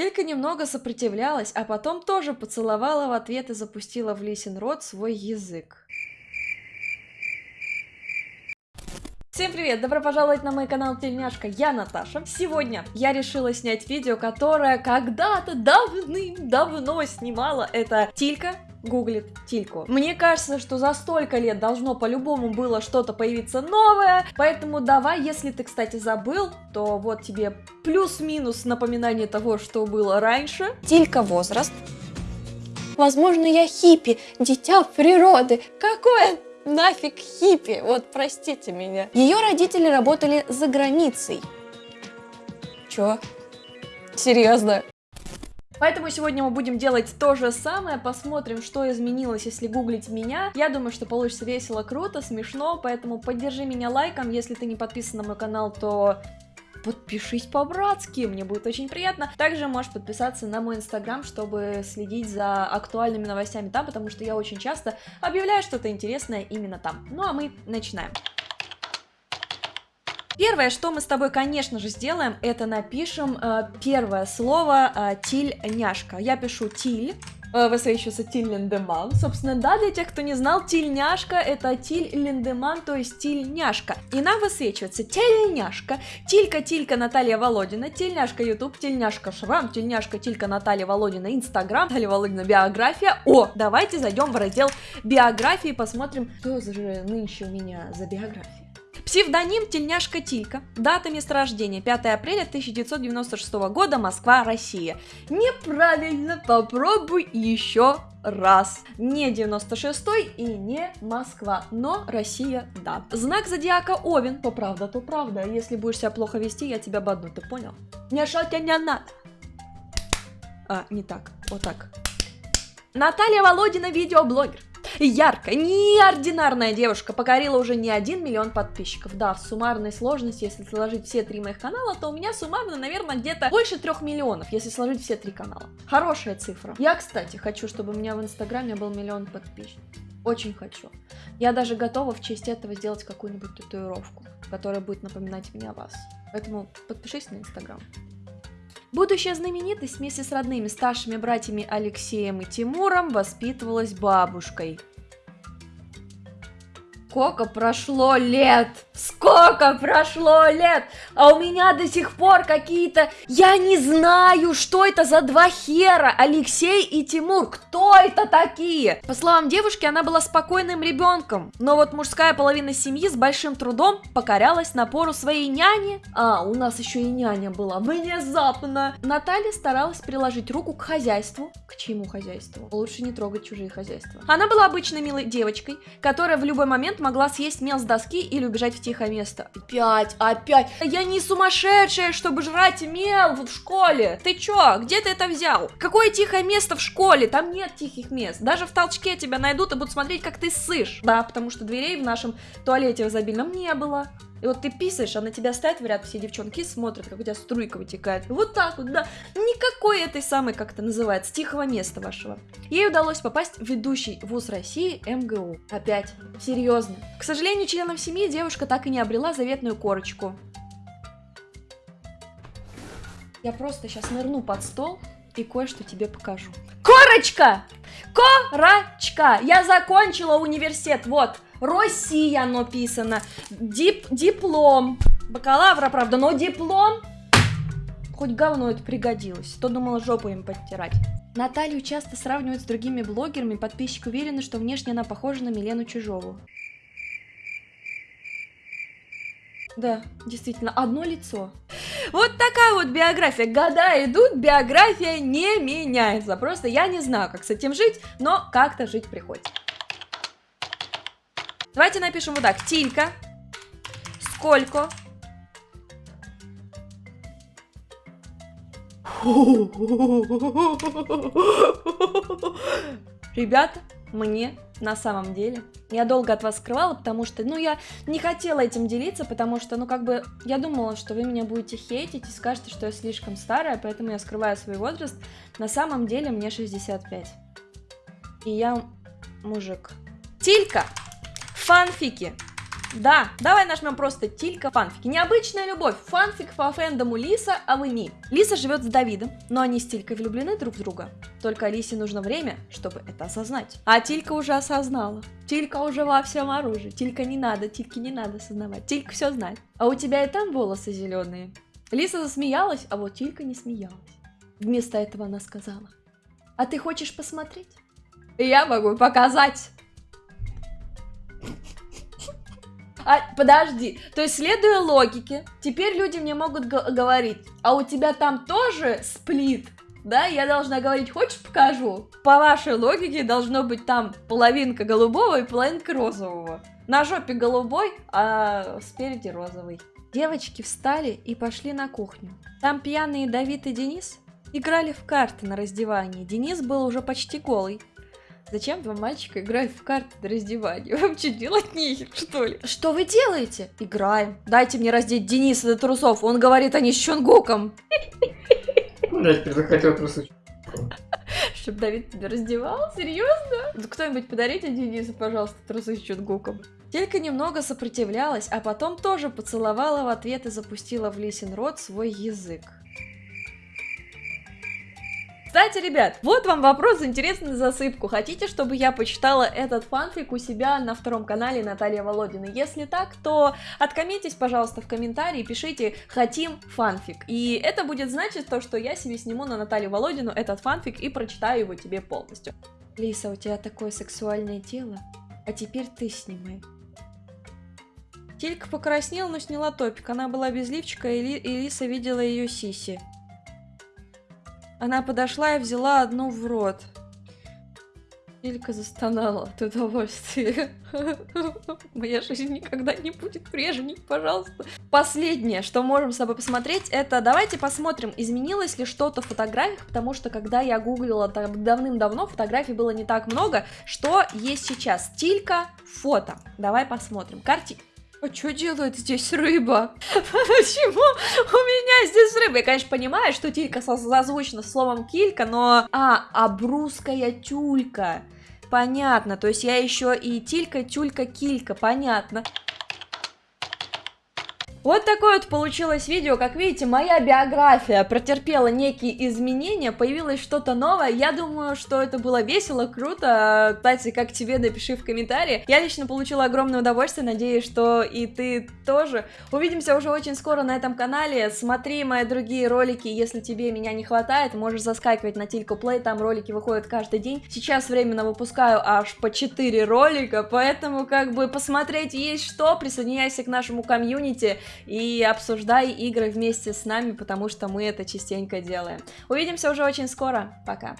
Тилька немного сопротивлялась, а потом тоже поцеловала в ответ и запустила в Лисин рот свой язык. Всем привет! Добро пожаловать на мой канал Тельняшка, я Наташа. Сегодня я решила снять видео, которое когда-то давным-давно снимала. Это Тилька гуглит Тильку. Мне кажется, что за столько лет должно по-любому было что-то появиться новое, поэтому давай, если ты, кстати, забыл, то вот тебе плюс-минус напоминание того, что было раньше. Тилька возраст. Возможно, я хиппи, дитя природы. Какое нафиг хиппи, вот простите меня. Ее родители работали за границей. Чё? Серьезно? Поэтому сегодня мы будем делать то же самое, посмотрим, что изменилось, если гуглить меня. Я думаю, что получится весело, круто, смешно, поэтому поддержи меня лайком, если ты не подписан на мой канал, то подпишись по-братски, мне будет очень приятно. Также можешь подписаться на мой инстаграм, чтобы следить за актуальными новостями там, потому что я очень часто объявляю что-то интересное именно там. Ну а мы начинаем. Первое, что мы с тобой, конечно же, сделаем, это напишем э, первое слово э, тильняшка. Я пишу тиль, э, высвечивается Тиль Линдеман. Собственно, да, для тех, кто не знал, тильняшка это Тиль Линдеман, то есть тильняшка. И нам высвечивается тельняшка, тилька Тилька Наталья Володина, тильняшка YouTube, тильняшка Шрам, тильняшка Тилька Наталья Володина Инстаграм, Наталья Володина биография. О, давайте зайдем в раздел биографии, посмотрим, что же нынче у меня за биография. Псевдоним Тельняшка Тилька. Дата месторождения 5 апреля 1996 года, Москва, Россия. Неправильно, попробуй еще раз. Не 96 и не Москва, но Россия, да. Знак зодиака Овен. То правда, то правда. Если будешь себя плохо вести, я тебя бодну, ты понял? Не шатя не надо. А, не так, вот так. Наталья Володина, видеоблогер. Яркая, неординарная девушка покорила уже не один миллион подписчиков. Да, в суммарной сложности, если сложить все три моих канала, то у меня суммарно, наверное, где-то больше трех миллионов, если сложить все три канала. Хорошая цифра. Я, кстати, хочу, чтобы у меня в инстаграме был миллион подписчиков. Очень хочу. Я даже готова в честь этого сделать какую-нибудь татуировку, которая будет напоминать мне о вас. Поэтому подпишись на инстаграм. Будущая знаменитость вместе с родными старшими братьями Алексеем и Тимуром воспитывалась бабушкой. Сколько прошло лет? Сколько прошло лет? А у меня до сих пор какие-то... Я не знаю, что это за два хера, Алексей и Тимур. Кто это такие? По словам девушки, она была спокойным ребенком. Но вот мужская половина семьи с большим трудом покорялась напору своей няни. А, у нас еще и няня была. Внезапно. Наталья старалась приложить руку к хозяйству. К чему хозяйству? Лучше не трогать чужие хозяйства. Она была обычной милой девочкой, которая в любой момент могла съесть мел с доски или убежать в тихое место. Опять, опять. Я не сумасшедшая, чтобы жрать мел в школе. Ты чё? Где ты это взял? Какое тихое место в школе? Там нет тихих мест. Даже в толчке тебя найдут и будут смотреть, как ты ссышь. Да, потому что дверей в нашем туалете в изобильном не было. И вот ты писаешь, а на тебя стоят в ряд все девчонки смотрят, как у тебя струйка вытекает. Вот так вот, да. Никакой этой самой, как это называется, тихого места вашего. Ей удалось попасть в ведущий вуз России МГУ. Опять. Серьезно. К сожалению, членам семьи девушка так и не обрела заветную корочку. Я просто сейчас нырну под стол и кое-что тебе покажу. Корочка! Корочка! Я закончила университет, вот. Россия написано. Дип, диплом. Бакалавра, правда, но диплом. Хоть говно это пригодилось. То думала жопу им подтирать. Наталью часто сравнивают с другими блогерами, подписчики уверены, что внешне она похожа на Милену Чужову. Да, действительно, одно лицо. Вот такая вот биография. Года идут, биография не меняется. Просто я не знаю, как с этим жить, но как-то жить приходится. Давайте напишем вот так. Тилька. Сколько? Ребята, мне на самом деле. Я долго от вас скрывала, потому что, ну, я не хотела этим делиться, потому что, ну, как бы, я думала, что вы меня будете хейтить и скажете, что я слишком старая, поэтому я скрываю свой возраст. На самом деле мне 65. И я мужик. Тилька! Фанфики. Да, давай нажмем просто Тилька фанфики. Необычная любовь. Фанфик по фэндому Лиса, а вы не. Лиса живет с Давидом, но они с Тилькой влюблены друг в друга. Только Лисе нужно время, чтобы это осознать. А Тилька уже осознала. Тилька уже во всем оружии. Тилька не надо, Тильке не надо осознавать. Тилька все знает. А у тебя и там волосы зеленые. Лиса засмеялась, а вот Тилька не смеялась. Вместо этого она сказала. А ты хочешь посмотреть? Я могу показать. А, подожди, то есть следуя логике, теперь люди мне могут говорить, а у тебя там тоже сплит? Да, я должна говорить, хочешь покажу? По вашей логике должно быть там половинка голубого и половинка розового. На жопе голубой, а спереди розовый. Девочки встали и пошли на кухню. Там пьяные Давид и Денис играли в карты на раздевании. Денис был уже почти голый. Зачем два мальчика играют в карты на раздевании? Вам что, делать нехер, что ли? Что вы делаете? Играем. Дайте мне раздеть Дениса до трусов. Он говорит, они с Чонгуком. Блять, ты захотел трусы. Чтоб Давид тебя раздевал? Серьезно? Кто-нибудь подарите Денису, пожалуйста, трусы с Чонгуком. Телька немного сопротивлялась, а потом тоже поцеловала в ответ и запустила в Лисин рот свой язык. Кстати, ребят, вот вам вопрос интересный засыпку. Хотите, чтобы я почитала этот фанфик у себя на втором канале Наталья Володина? Если так, то откомментись, пожалуйста, в комментарии, пишите «Хотим фанфик». И это будет значить то, что я себе сниму на Наталью Володину этот фанфик и прочитаю его тебе полностью. Лиса, у тебя такое сексуальное тело, а теперь ты снимай. Тилька покраснела, но сняла топик. Она была без лифчика, и, Ли и Лиса видела ее сиси. Она подошла и взяла одну в рот. Илька застонала от удовольствия. Моя жизнь никогда не будет прежней, пожалуйста. Последнее, что можем с тобой посмотреть, это давайте посмотрим, изменилось ли что-то в фотографиях, потому что когда я гуглила давным-давно, фотографий было не так много. Что есть сейчас? Стилька, фото. Давай посмотрим. Карти... А что делает здесь рыба? Почему у меня здесь рыба? Я, конечно, понимаю, что тилька созвучна словом килька, но... А, обрусская тюлька. Понятно, то есть я еще и тилька, тюлька, килька, понятно. Вот такое вот получилось видео, как видите, моя биография претерпела некие изменения, появилось что-то новое, я думаю, что это было весело, круто, кстати, как тебе, напиши в комментарии, я лично получила огромное удовольствие, надеюсь, что и ты тоже. Увидимся уже очень скоро на этом канале, смотри мои другие ролики, если тебе меня не хватает, можешь заскакивать на Тильку Плей, там ролики выходят каждый день, сейчас временно выпускаю аж по 4 ролика, поэтому как бы посмотреть есть что, присоединяйся к нашему комьюнити, и обсуждай игры вместе с нами, потому что мы это частенько делаем. Увидимся уже очень скоро. Пока.